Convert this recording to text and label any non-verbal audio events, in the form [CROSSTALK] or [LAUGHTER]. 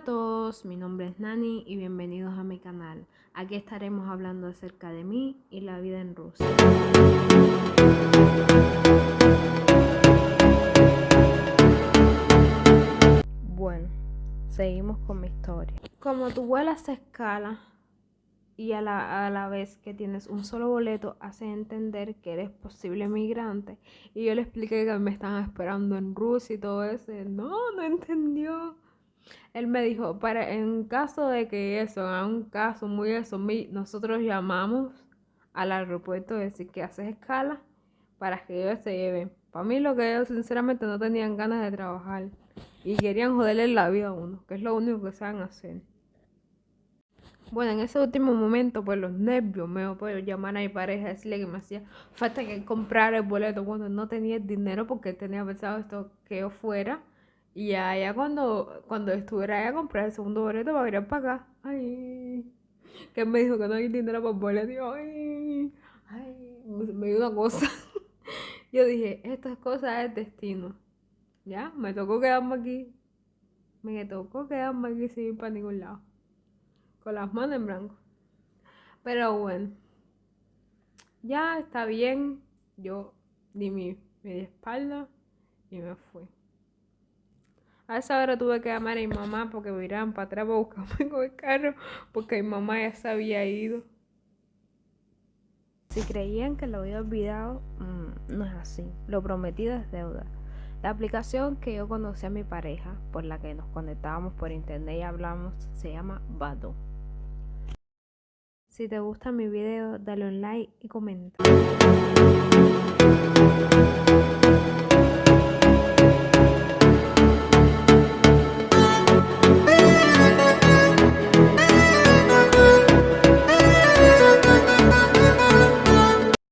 todos, mi nombre es Nani y bienvenidos a mi canal. Aquí estaremos hablando acerca de mí y la vida en Rusia. Bueno, seguimos con mi historia. Como tu vuelas se escala y a la, a la vez que tienes un solo boleto, hace entender que eres posible migrante. Y yo le expliqué que me estaban esperando en Rusia y todo eso. No, no entendió. Él me dijo, para en caso de que eso, en un caso muy eso, nosotros llamamos al aeropuerto decir que haces escala para que ellos se lleven. Para mí lo que ellos sinceramente no tenían ganas de trabajar y querían joderle la vida a uno, que es lo único que saben hacer. Bueno, en ese último momento, pues los nervios me puedo llamar a mi pareja y decirle que me hacía falta que comprar el boleto cuando no tenía dinero porque tenía pensado esto que yo fuera y allá cuando, cuando estuviera allá a comprar el segundo boleto para venir para acá, ay, que me dijo que no hay dinero para boleto, ay, ay, me dio una cosa. [LAUGHS] Yo dije, cosas es destino. Ya, me tocó quedarme aquí. Me tocó quedarme aquí sin ir para ningún lado. Con las manos en blanco. Pero bueno. Ya está bien. Yo di mi media espalda y me fui. A esa hora tuve que llamar a mi mamá porque me iban para atrás para buscarme con el carro porque mi mamá ya se había ido. Si creían que lo había olvidado, mm, no es así. Lo prometido es deuda. La aplicación que yo conocí a mi pareja, por la que nos conectábamos por internet y hablamos, se llama Bado. Si te gusta mi video, dale un like y comenta.